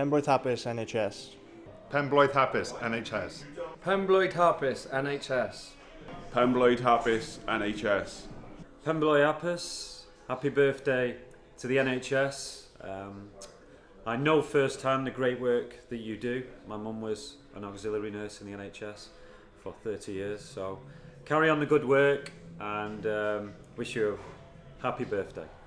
Pembroke Hapis NHS. Pembroke Hapis, NHS. Pembroke Harpis, NHS. Pembroke Hapis, NHS. Pembroke Apis, happy birthday to the NHS. Um, I know firsthand the great work that you do. My mum was an auxiliary nurse in the NHS for 30 years, so carry on the good work and um, wish you a happy birthday.